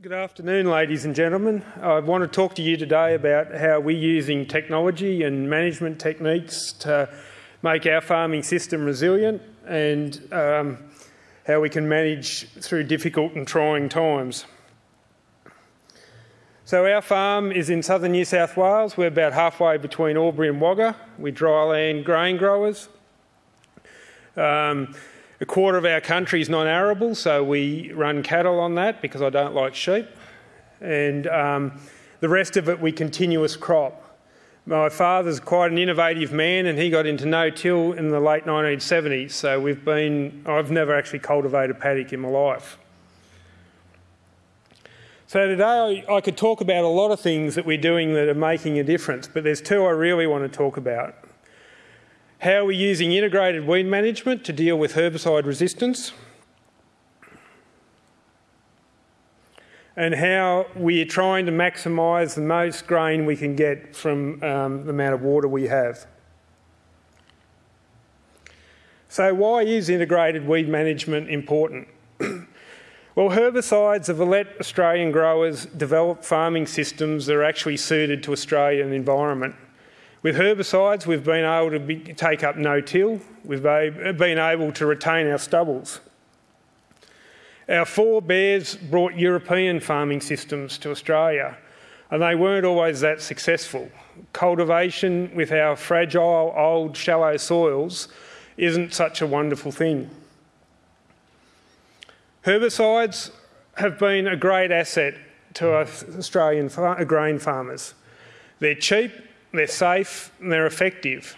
Good afternoon, ladies and gentlemen. I want to talk to you today about how we're using technology and management techniques to make our farming system resilient and um, how we can manage through difficult and trying times. So our farm is in southern New South Wales. We're about halfway between Albury and Wagga. We're dryland grain growers. Um, a quarter of our country is non-arable, so we run cattle on that because I don't like sheep. And um, the rest of it, we continuous crop. My father's quite an innovative man and he got into no-till in the late 1970s, so we've been, I've never actually cultivated paddock in my life. So today I, I could talk about a lot of things that we're doing that are making a difference, but there's two I really want to talk about. How we're using integrated weed management to deal with herbicide resistance. And how we're trying to maximise the most grain we can get from um, the amount of water we have. So why is integrated weed management important? well, herbicides have let Australian growers develop farming systems that are actually suited to Australian environment. With herbicides, we've been able to be, take up no-till. We've been able to retain our stubbles. Our forebears brought European farming systems to Australia, and they weren't always that successful. Cultivation with our fragile, old, shallow soils isn't such a wonderful thing. Herbicides have been a great asset to Australian grain farmers. They're cheap, they're safe, and they're effective.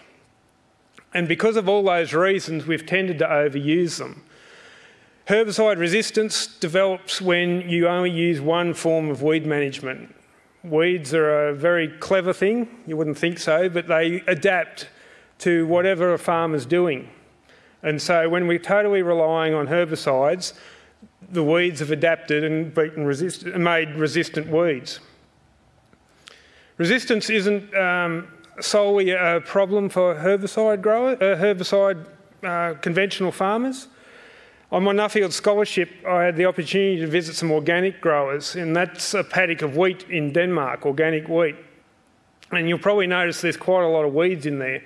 And because of all those reasons, we've tended to overuse them. Herbicide resistance develops when you only use one form of weed management. Weeds are a very clever thing, you wouldn't think so, but they adapt to whatever a farmer's doing. And so when we're totally relying on herbicides, the weeds have adapted and beaten resist made resistant weeds. Resistance isn't um, solely a problem for herbicide growers, uh, herbicide uh, conventional farmers. On my Nuffield scholarship, I had the opportunity to visit some organic growers, and that's a paddock of wheat in Denmark, organic wheat. And you'll probably notice there's quite a lot of weeds in there.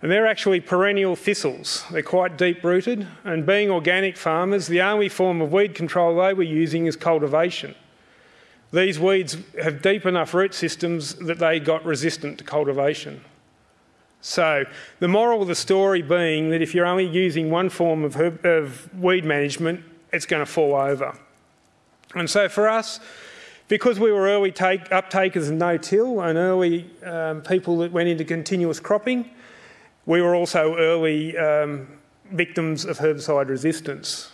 And they're actually perennial thistles. They're quite deep rooted. And being organic farmers, the only form of weed control they were using is cultivation. These weeds have deep enough root systems that they got resistant to cultivation. So, the moral of the story being that if you're only using one form of, herb, of weed management, it's going to fall over. And so, for us, because we were early take, uptakers of no-till and early um, people that went into continuous cropping, we were also early um, victims of herbicide resistance.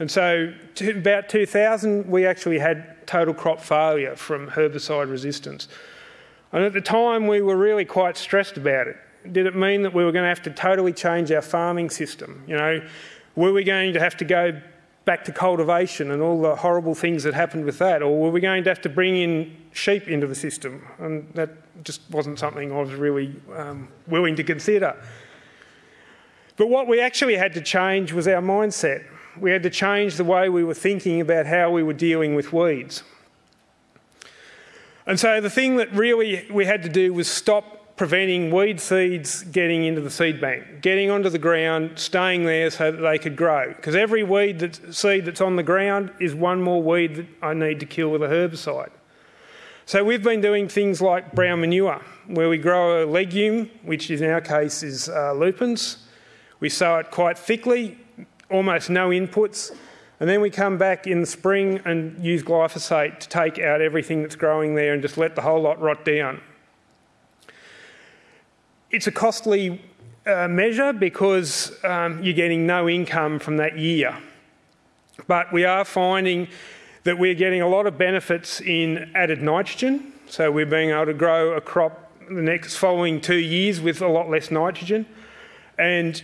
And so, to about 2000, we actually had total crop failure from herbicide resistance. And at the time, we were really quite stressed about it. Did it mean that we were going to have to totally change our farming system? You know, were we going to have to go back to cultivation and all the horrible things that happened with that? Or were we going to have to bring in sheep into the system? And that just wasn't something I was really um, willing to consider. But what we actually had to change was our mindset we had to change the way we were thinking about how we were dealing with weeds. And so the thing that really we had to do was stop preventing weed seeds getting into the seed bank, getting onto the ground, staying there so that they could grow. Because every weed seed that's on the ground is one more weed that I need to kill with a herbicide. So we've been doing things like brown manure, where we grow a legume, which in our case is uh, lupins. We sow it quite thickly, almost no inputs. And then we come back in the spring and use glyphosate to take out everything that's growing there and just let the whole lot rot down. It's a costly uh, measure because um, you're getting no income from that year. But we are finding that we're getting a lot of benefits in added nitrogen. So we're being able to grow a crop the next following two years with a lot less nitrogen. And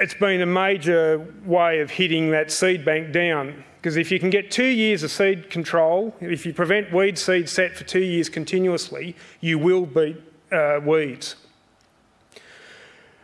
it's been a major way of hitting that seed bank down. Because if you can get two years of seed control, if you prevent weed seed set for two years continuously, you will beat uh, weeds.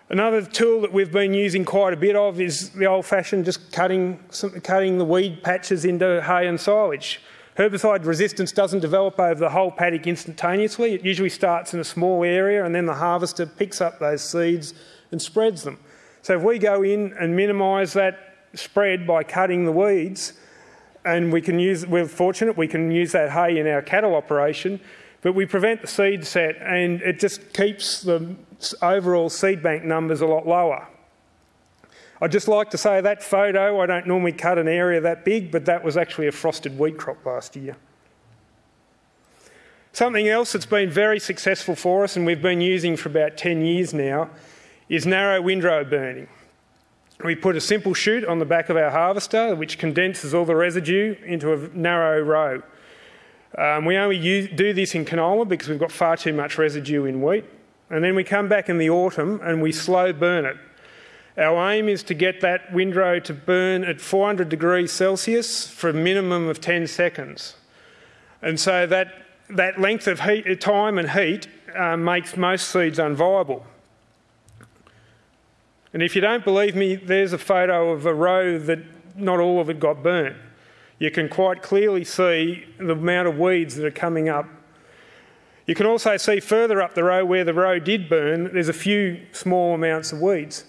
Another tool that we've been using quite a bit of is the old-fashioned just cutting, cutting the weed patches into hay and silage. Herbicide resistance doesn't develop over the whole paddock instantaneously. It usually starts in a small area and then the harvester picks up those seeds and spreads them. So if we go in and minimise that spread by cutting the weeds, and we can use, we're fortunate we can use that hay in our cattle operation, but we prevent the seed set and it just keeps the overall seed bank numbers a lot lower. I'd just like to say that photo, I don't normally cut an area that big, but that was actually a frosted wheat crop last year. Something else that's been very successful for us and we've been using for about 10 years now is narrow windrow burning. We put a simple chute on the back of our harvester which condenses all the residue into a narrow row. Um, we only use, do this in canola because we've got far too much residue in wheat. And then we come back in the autumn and we slow burn it. Our aim is to get that windrow to burn at 400 degrees Celsius for a minimum of 10 seconds. And so that, that length of heat, time and heat uh, makes most seeds unviable. And if you don't believe me, there's a photo of a row that not all of it got burnt. You can quite clearly see the amount of weeds that are coming up. You can also see further up the row where the row did burn, there's a few small amounts of weeds.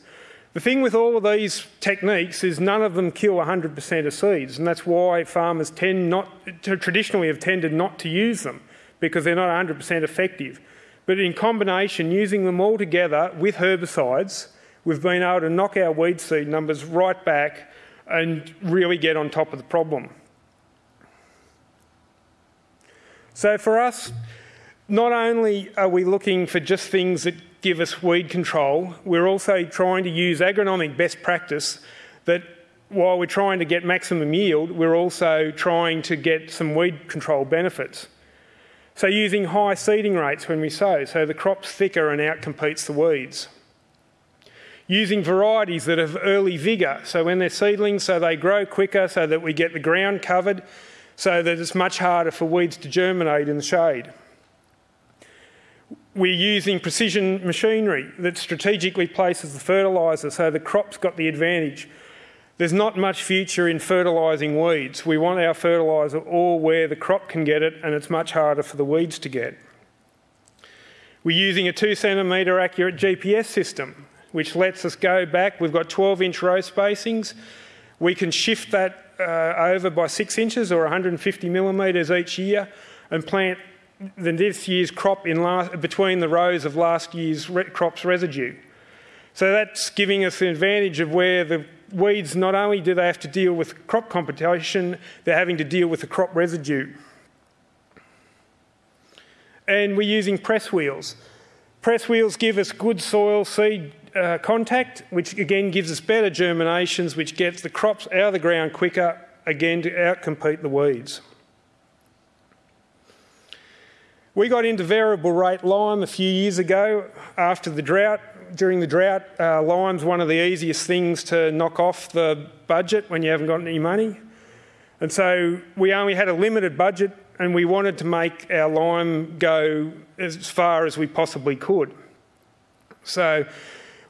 The thing with all of these techniques is none of them kill 100% of seeds, and that's why farmers tend not to, traditionally have tended not to use them because they're not 100% effective. But in combination, using them all together with herbicides, we've been able to knock our weed seed numbers right back and really get on top of the problem. So for us, not only are we looking for just things that give us weed control, we're also trying to use agronomic best practice that while we're trying to get maximum yield, we're also trying to get some weed control benefits. So using high seeding rates when we sow, so the crop's thicker and outcompetes the weeds. Using varieties that have early vigour, so when they're seedlings, so they grow quicker, so that we get the ground covered, so that it's much harder for weeds to germinate in the shade we're using precision machinery that strategically places the fertiliser so the crop's got the advantage. There's not much future in fertilising weeds. We want our fertiliser all where the crop can get it and it's much harder for the weeds to get. We're using a two centimetre accurate GPS system which lets us go back. We've got 12 inch row spacings. We can shift that uh, over by six inches or 150 millimetres each year and plant than this year's crop in last, between the rows of last year's re crop's residue. So that's giving us an advantage of where the weeds not only do they have to deal with crop competition, they're having to deal with the crop residue. And we're using press wheels. Press wheels give us good soil seed uh, contact, which again gives us better germinations, which gets the crops out of the ground quicker, again to outcompete the weeds. We got into variable rate lime a few years ago after the drought. During the drought, uh, lime's one of the easiest things to knock off the budget when you haven't got any money. And so we only had a limited budget and we wanted to make our lime go as far as we possibly could. So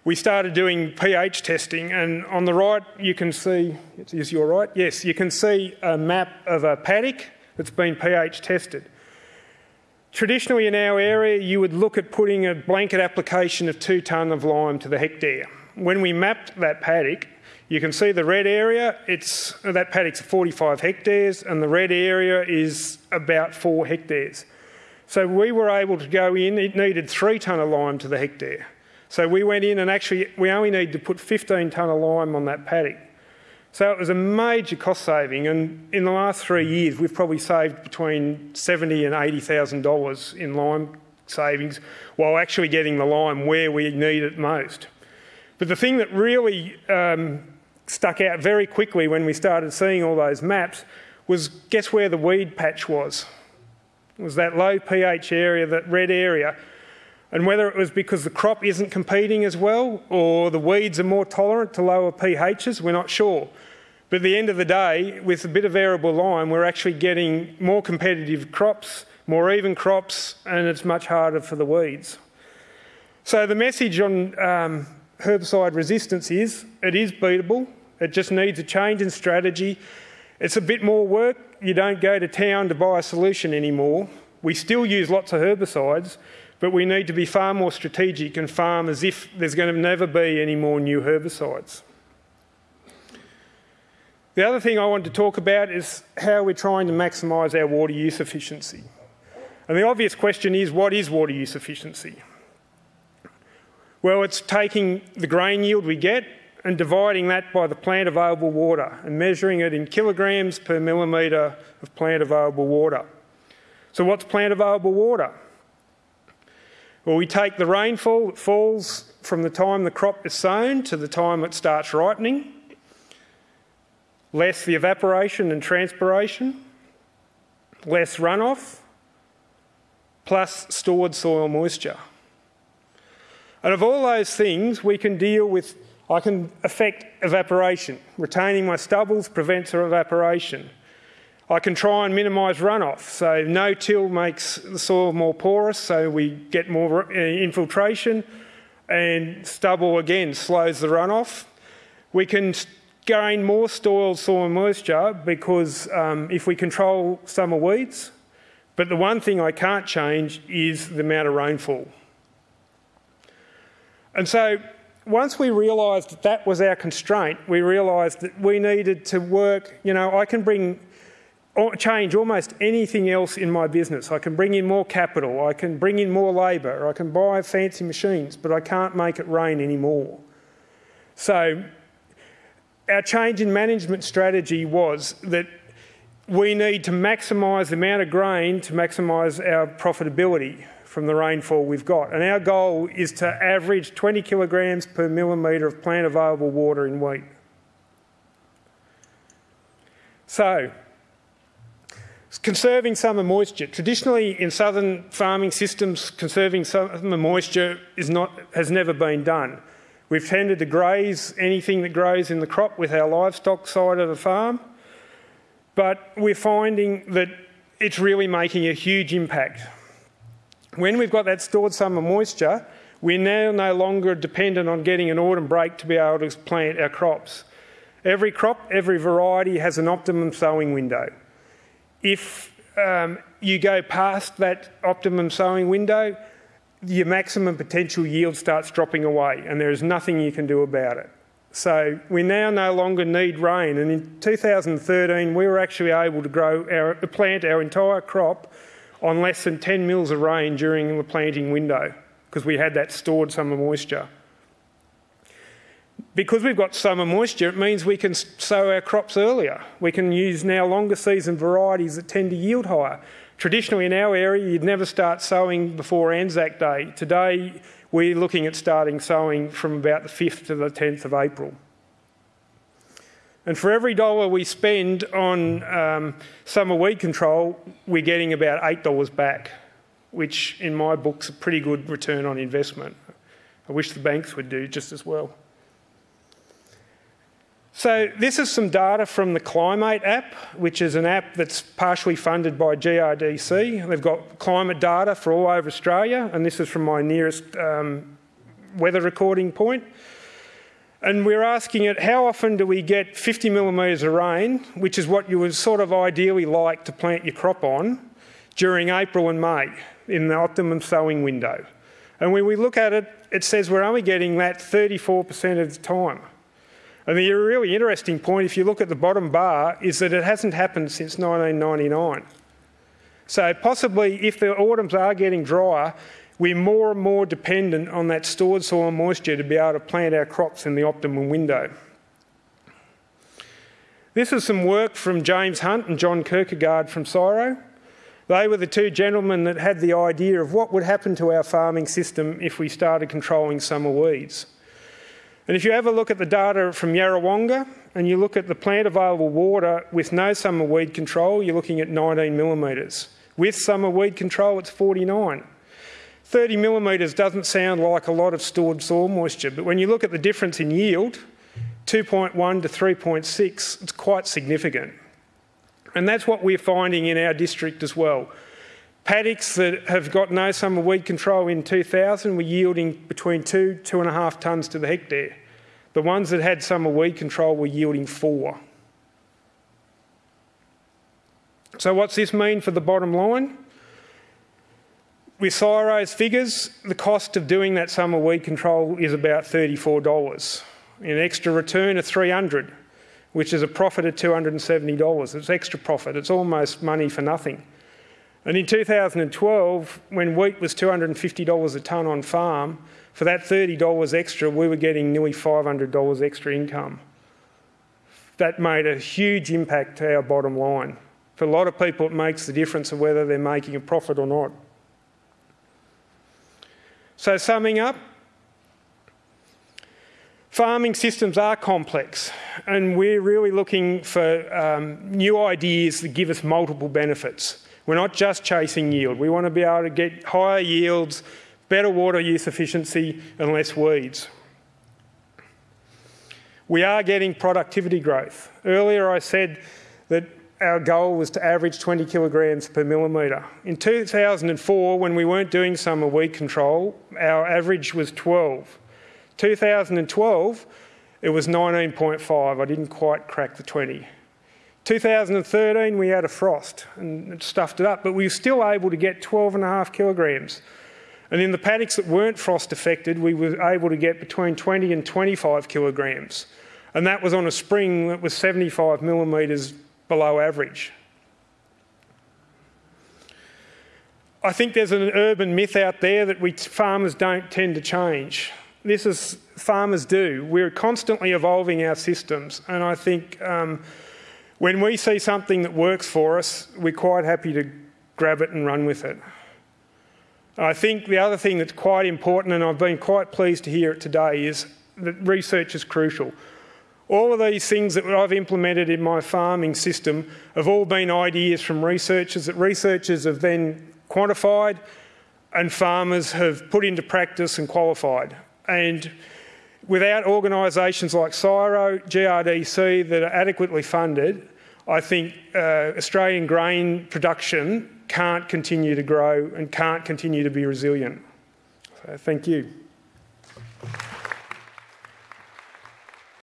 we started doing pH testing, and on the right you can see, is your right? Yes, you can see a map of a paddock that's been pH tested. Traditionally in our area, you would look at putting a blanket application of two tonne of lime to the hectare. When we mapped that paddock, you can see the red area, it's, that paddock's 45 hectares and the red area is about four hectares. So we were able to go in, it needed three tonne of lime to the hectare. So we went in and actually, we only need to put 15 tonne of lime on that paddock. So it was a major cost saving, and in the last three years, we've probably saved between seventy and eighty thousand dollars in lime savings, while actually getting the lime where we need it most. But the thing that really um, stuck out very quickly when we started seeing all those maps was guess where the weed patch was? It was that low pH area, that red area. And whether it was because the crop isn't competing as well or the weeds are more tolerant to lower pHs, we're not sure. But at the end of the day, with a bit of variable lime, we're actually getting more competitive crops, more even crops, and it's much harder for the weeds. So the message on um, herbicide resistance is it is beatable. It just needs a change in strategy. It's a bit more work, you don't go to town to buy a solution anymore. We still use lots of herbicides, but we need to be far more strategic and farm as if there's going to never be any more new herbicides. The other thing I want to talk about is how we're trying to maximise our water use efficiency. And the obvious question is what is water use efficiency? Well, it's taking the grain yield we get and dividing that by the plant available water and measuring it in kilograms per millimetre of plant available water. So, what's plant available water? Well, we take the rainfall that falls from the time the crop is sown to the time it starts ripening less the evaporation and transpiration, less runoff, plus stored soil moisture. And of all those things, we can deal with, I can affect evaporation. Retaining my stubbles prevents evaporation. I can try and minimise runoff. So, no till makes the soil more porous, so we get more uh, infiltration, and stubble again slows the runoff. We can gain more soil soil moisture because um, if we control summer weeds, but the one thing I can't change is the amount of rainfall. And so once we realised that that was our constraint, we realised that we needed to work, you know, I can bring change almost anything else in my business. I can bring in more capital, I can bring in more labour, I can buy fancy machines, but I can't make it rain anymore. So our change in management strategy was that we need to maximise the amount of grain to maximise our profitability from the rainfall we've got. And our goal is to average 20 kilograms per millimetre of plant available water in wheat. So, conserving summer moisture. Traditionally, in southern farming systems, conserving summer moisture is not, has never been done. We've tended to graze anything that grows in the crop with our livestock side of the farm, but we're finding that it's really making a huge impact. When we've got that stored summer moisture, we're now no longer dependent on getting an autumn break to be able to plant our crops. Every crop, every variety has an optimum sowing window. If um, you go past that optimum sowing window, your maximum potential yield starts dropping away and there is nothing you can do about it. So we now no longer need rain. And in 2013, we were actually able to grow our, plant our entire crop on less than 10 mils of rain during the planting window because we had that stored summer moisture. Because we've got summer moisture, it means we can sow our crops earlier. We can use now longer season varieties that tend to yield higher. Traditionally, in our area, you'd never start sowing before Anzac Day. Today, we're looking at starting sowing from about the 5th to the 10th of April. And for every dollar we spend on um, summer weed control, we're getting about $8 back, which in my book's a pretty good return on investment. I wish the banks would do just as well. So this is some data from the Climate app, which is an app that's partially funded by GRDC. They've got climate data for all over Australia, and this is from my nearest um, weather recording point. And we're asking it, how often do we get 50 millimetres of rain, which is what you would sort of ideally like to plant your crop on, during April and May in the optimum sowing window. And when we look at it, it says we're only getting that 34% of the time. And the really interesting point, if you look at the bottom bar, is that it hasn't happened since 1999. So possibly if the autumns are getting drier, we're more and more dependent on that stored soil moisture to be able to plant our crops in the optimum window. This is some work from James Hunt and John Kirkegaard from CSIRO. They were the two gentlemen that had the idea of what would happen to our farming system if we started controlling summer weeds. And if you have a look at the data from Yarrawonga and you look at the plant available water with no summer weed control, you're looking at 19 millimetres. With summer weed control, it's 49. 30 millimetres doesn't sound like a lot of stored soil moisture, but when you look at the difference in yield, 2.1 to 3.6, it's quite significant. And that's what we're finding in our district as well. Paddocks that have got no summer weed control in 2000 were yielding between two, two and a half tonnes to the hectare. The ones that had summer weed control were yielding four. So, what's this mean for the bottom line? With CSIRO's figures, the cost of doing that summer weed control is about $34. An extra return of 300 which is a profit of $270. It's extra profit. It's almost money for nothing. And in 2012, when wheat was $250 a tonne on farm, for that $30 extra, we were getting nearly $500 extra income. That made a huge impact to our bottom line. For a lot of people, it makes the difference of whether they're making a profit or not. So, summing up, farming systems are complex, and we're really looking for um, new ideas that give us multiple benefits. We're not just chasing yield, we want to be able to get higher yields, better water use efficiency, and less weeds. We are getting productivity growth. Earlier, I said that our goal was to average 20 kilograms per millimetre. In 2004, when we weren't doing summer weed control, our average was 12. 2012, it was 19.5. I didn't quite crack the 20. 2013, we had a frost and it stuffed it up, but we were still able to get 12.5 kilograms. And in the paddocks that weren't frost affected, we were able to get between 20 and 25 kilograms. And that was on a spring that was 75 millimetres below average. I think there's an urban myth out there that we farmers don't tend to change. This is farmers do. We're constantly evolving our systems, and I think um, when we see something that works for us, we're quite happy to grab it and run with it. I think the other thing that's quite important, and I've been quite pleased to hear it today, is that research is crucial. All of these things that I've implemented in my farming system have all been ideas from researchers that researchers have then quantified and farmers have put into practice and qualified. And without organisations like CSIRO, GRDC that are adequately funded, I think uh, Australian grain production can't continue to grow and can't continue to be resilient. So, thank you.